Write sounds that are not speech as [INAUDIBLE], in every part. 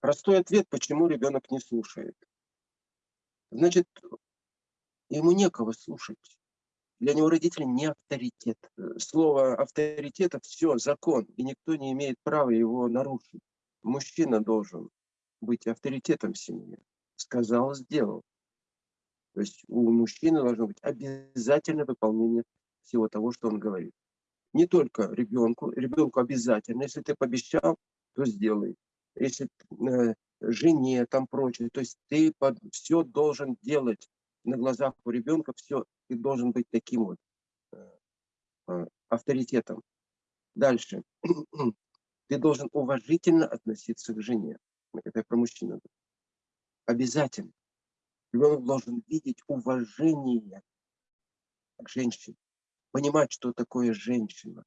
Простой ответ, почему ребенок не слушает. Значит, ему некого слушать. Для него родители не авторитет. Слово авторитета – все, закон, и никто не имеет права его нарушить. Мужчина должен быть авторитетом в семье. Сказал, сделал. То есть у мужчины должно быть обязательное выполнение всего того, что он говорит. Не только ребенку, ребенку обязательно, если ты пообещал, то сделай. Если э, жене, там прочее, то есть ты под, все должен делать на глазах у ребенка, все, ты должен быть таким вот э, э, авторитетом. Дальше. [CLEARS THROAT] ты должен уважительно относиться к жене. Это про мужчину. Обязательно. Ребенок должен видеть уважение к женщине, понимать, что такое женщина.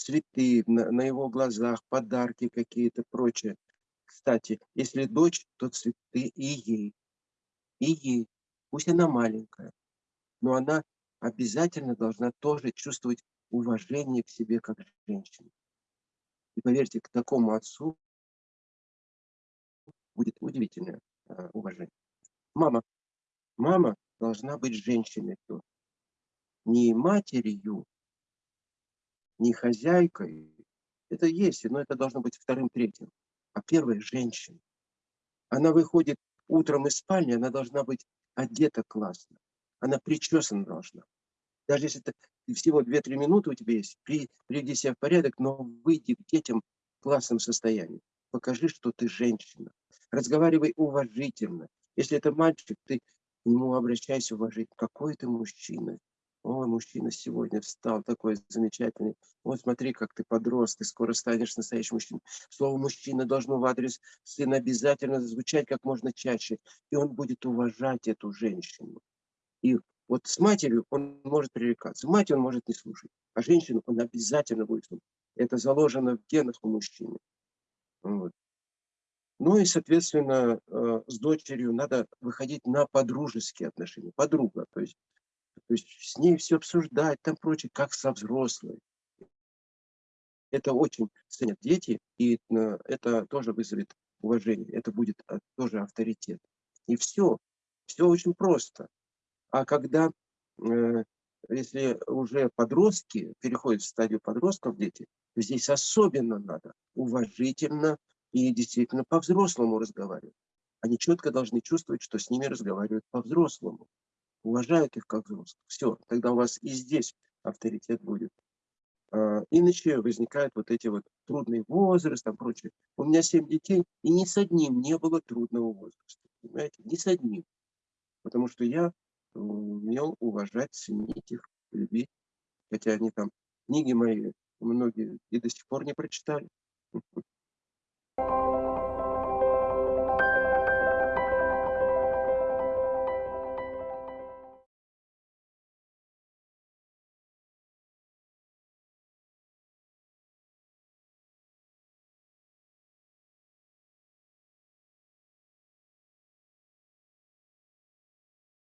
Цветы на, на его глазах, подарки какие-то, прочее. Кстати, если дочь, то цветы и ей. И ей. Пусть она маленькая, но она обязательно должна тоже чувствовать уважение к себе как женщине. И поверьте, к такому отцу будет удивительное э, уважение. Мама. Мама должна быть женщиной. Не матерью, не хозяйкой. Это есть, но это должно быть вторым, третьим. А первая – женщина. Она выходит утром из спальни, она должна быть одета классно. Она причесана должна. Даже если это всего 2-3 минуты у тебя есть, при, приведи себя в порядок, но выйди к детям в классном состоянии. Покажи, что ты женщина. Разговаривай уважительно. Если это мальчик, ты к нему обращайся уважительно. Какой ты мужчина. Ой, мужчина сегодня встал такой замечательный. Вот смотри, как ты подрос, ты скоро станешь настоящим мужчиной. Слово «мужчина» должно в адрес сына обязательно звучать как можно чаще. И он будет уважать эту женщину. И вот с матерью он может пререкаться. Мать он может не слушать, а женщину он обязательно будет слушать. Это заложено в генах у мужчины. Вот. Ну и, соответственно, э, с дочерью надо выходить на подружеские отношения. Подруга, то есть, то есть с ней все обсуждать, там прочее, как со взрослой. Это очень ценят дети, и э, это тоже вызовет уважение, это будет э, тоже авторитет. И все, все очень просто. А когда, э, если уже подростки, переходят в стадию подростков дети, то здесь особенно надо уважительно и действительно по-взрослому разговаривать. Они четко должны чувствовать, что с ними разговаривают по-взрослому, уважают их как взрослых. Все, тогда у вас и здесь авторитет будет. А, иначе возникают вот эти вот трудный возраст, там прочее. У меня семь детей, и ни с одним не было трудного возраста. Понимаете? Ни с одним. Потому что я умел уважать, ценить их, любить. Хотя они там, книги мои, многие и до сих пор не прочитали.